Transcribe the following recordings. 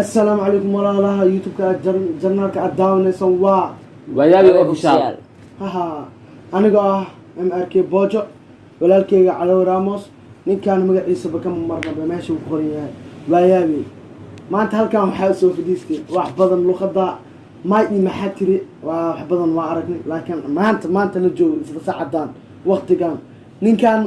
assalaamu calaykum walaalaha youtube-ka jarnaalka aad daawanaysan waa wayaabi official. haha anigoo ah m r k boojo walaalkeyga calow ramos ninkaan magaciisaba ka marnaba meesha uu ku qoran yahay waayaabi maanta halkan waxaa soo fadhiistay wax badan luqada may iyo maxaa tiri waa wax badan waa aragnay laakiin maanta maanta la joogo isla saacadan waktigan ninkan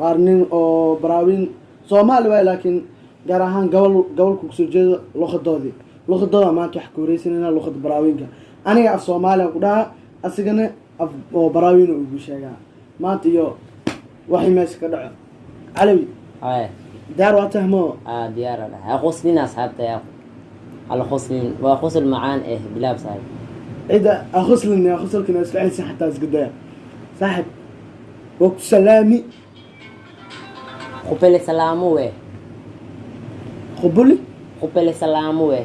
waa nin oo baraawiin soomaali waay laakiin gaar ahaan gobol gobolku ku soo jeedo luqadoodii. Luqadooda maanta wax waxa kuwareysanaynaa luqada baraawinka aniga af soomaaliyan ku dhahaa asigana af oo baraawina ugu sheegaa maanta iyo waxay meesha ka dhaco. Calawi diyaar ah ah. waa tahmo? Diyaar quslin asxaabta alquslin waa qusl macaan eh bilaab saaxib cida aquslin aquslkina isku celisa xataa isku saaxib waa Khupele salamu we. Khubuli? Khupele salamu we.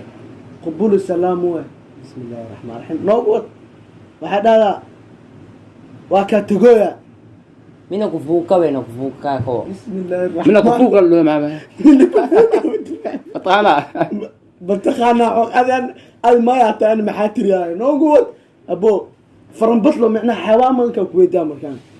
Khubuli salamu we. Bismillaahi raxmaan raxiim. Noogu wad. Waxaa dhahdaa waa kaa tugooya. Mina kuvuuka we na kuvuuka ko. Bismillaahi raxmaan. Mina kuvuuka loo maama. Mina kuvuuka. Mataqaanaa. mataqaanaa xog adaan ad mayaata an maxaa tiriyaaya noogu wad abo faranbadlo micnaha xawaamanka kuweydaa markaan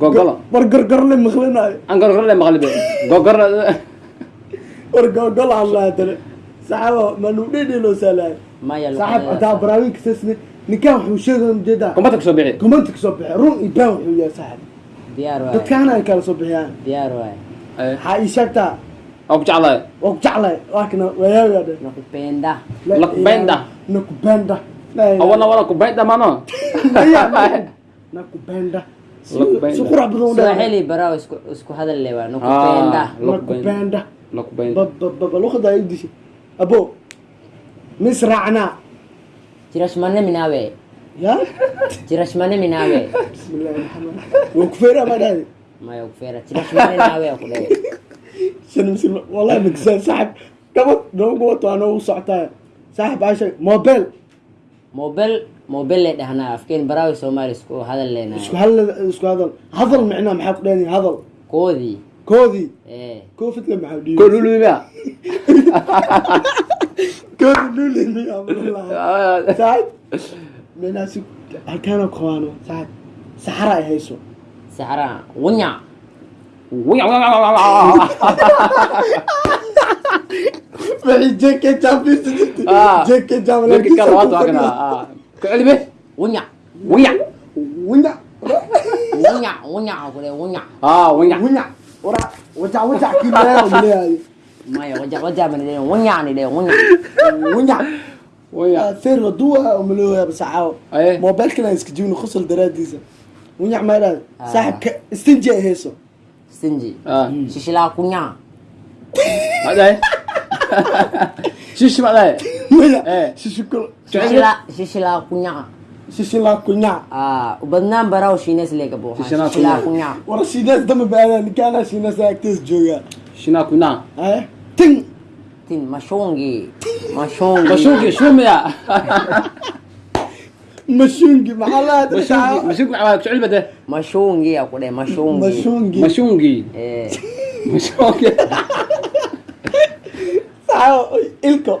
gogolo war gorgorle maqlinaayo aan gorgorle maqlibe gogorle war gogolo hadlaadale saxaaba manuu dhidhiloo saalaay saxaab hadaa baraawinka sasne ninkaan wuxuu sheegay u jeedaa kumanta ka soo bixi. Kumanta ka soo bixi. Run iyo baan wuxuu yahay saxaab dadkaana ay kala soo bixiyaan. Diyaar waay. Waxaa ii sheegtaa waa ku jeclahay waa ku jeclahay waakana waayaagaa dhe nakupenda nakupenda nakupenda awana wana kupenda mano nakupenda. Swahili barao isku isku hadal lewa ah, nakupenda. Nakupenda. Nakupenda. Babalugada ay dishay abo misracna jirashmane minawe ya? Jirashmane minawe bismillahi rahmaan wakufeera madhadi maya wakufeera jirashmane minawe akuleya shan miskin wallahi magisaan saxib gabad noogu wato anoogu socotaa saaxib aashay mobel mobel mobile lay dhahnaa afkeen baraawi soomaali isku hadal leenahay isku hadal isku hadal. Hadal micnaha maxaa ku dheedayn hadal. Koodii koodii koofidka maxaa dhiibay? Kood lulimiya kood lulimiya saad? Meelaasi halkaana qabaano saad. Saxara ay hayso. Saxara. Wanya wanya wanya jeke champions jeke champions 给里边，我娘，我娘，我娘，我娘，我娘，过来，我娘啊，我娘，我娘，我来，我家，我家，给你来，我来。妈呀，我家，我家 من اللي ونيا من اللي ونيا. ونيا. ونيا. ثير ردوها وملوها بسعاو ما بالك ناس كجون خص الدراد ديزا. ونيا مالا صاحب استنجي إيه هيسو؟ استنجي. آه. شيشلا كونيا. ما ده شيش ما ده Iya. Eh, sisiko sisila sisila kunya. Sisila kunya. Ah, ubadna baraw shinas lega bo. Sisila kunya. Wara shinas dam baala nikana shinas actors joga. Shina kunya. Eh, ting. Ting mashongi. Mashongi. Mashongi shumya. mashungi mahalat la mashungi maxaa ku cilmi de mashungi ya ku dhay mashungi mashungi mashungi eh mashungi ilko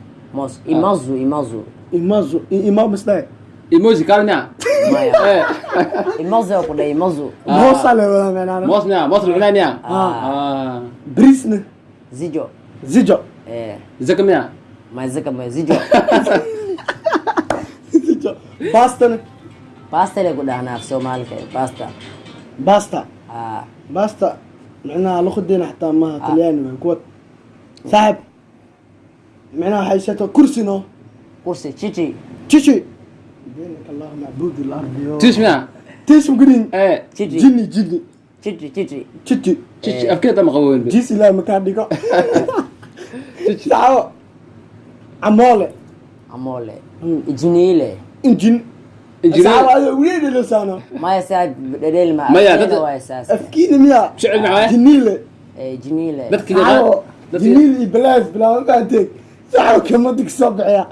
mos موس إمازو إمازو imazo imaa misdhae emoji kalnya maya eh imazo ku dhay imazo Ah. moosaa le wadaa meenaana mos nya mos rugna nya Ah. ah brisna zijo zijo eh zaka miya ma zaka ma zijo zijo bastana basta le ku dhahnaa af soomaalika basta basta ah basta micnaha luqadeena xataa maaha talyaani waa kuwa saaxib micnaha waxay sheegtaa kursi no kursi chichi chichi دينك الله معبود الارض tish miya تيش مقرين ee chichi جني جني chichi chichi تشتي tish afkeeda ma qabo welbe جيس لا مكان ديكو tish تعالوا عمولة amole ijiniile انجن injineer تعالوا هذا وين لسانه maya saa dhedheel ma Maya, afkeeda dad- waa saas افكيني ميا شعل معاه جنيلة eh jiniile dadka تعالوا dadka جنيل بلاس بلا ما بعدك kama digsoo bixiya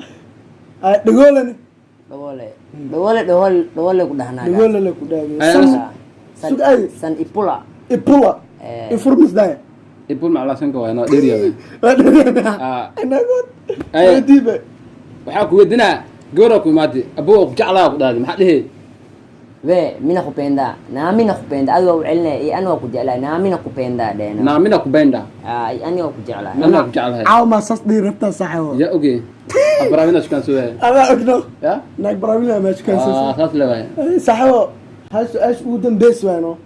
dhagoolani dhagole dhagole dhagol dhagole ku dhahnaa dhagole la ku dhaagiyo san ay. San ipula. Ipula. Eh. Ifurmis daya ipul macla sanka waa inoo dheeriyada waa dheeriyada ah. inagood ayadiiba waxaa ku weydinaa gabadhaa ku imaatay abuwa ku jeclaa ku dhaadi maxaa dhehey we mina kupenda. Nami nakupenda adwa ucelina eh, iyo ani waa ku jeclahay nami nakupenda dheen naami nakupenda ani waa ku jeclahay nami waa ku jeclahay aw ma sas dhii rabtaa saxo ya oge abramina shukan soo yahay aba ogno ya naag bramina ma shukan soo ah sas leeyahay saxo has as u dambeys waano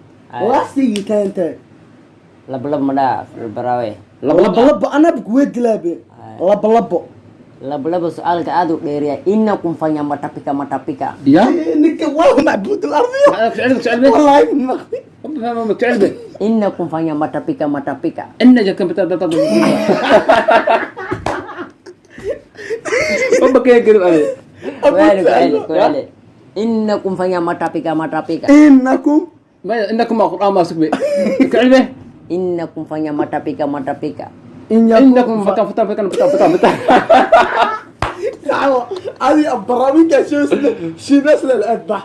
laastigi ah. taante lab lab mada barawe lab lab. Lab ana kuwedilaabe ah. lab lab. Lab lab su'aalka aad u dheeriya innakum fanya matapika matapika. Ya eh, ninka waa معبود الارض maxaa ku jecel ku jecel be والله مخفي ma fahma ma jecel be ina kumfanya matapika matapika ina jadkan bata bata bata Apa kayak gitu ade? kweli kweli kweli ina kumfanya matapika matapika انكم Maya innakum ma Qur'an masuk be. Jecel be. ina kumfanya matapika matapika ان Innakum fata fata fata fata fata fata. صحوة هذه البرامج شو اسمه شي نسل الأذبح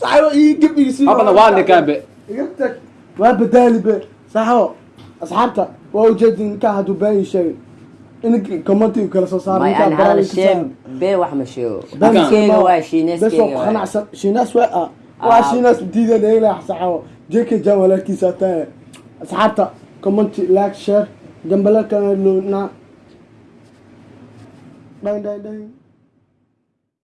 صحوة يجيب يصير Apa na wani ka be? قلتك ما بدالي به صحوة أصحابتا ووجد إن كان هدو باين شيء إنك كومنتي وكلا صار may aan hal sheeg bee wax ma sheego dadkeyga waa بس shiineskeyga وقنا waa شي ناس وقع وشي ناس بديدة ليلة صحوة جيك جا كي ساتان أصحابتا كومنتي لايك شير جنب لك لو نا داين داين داين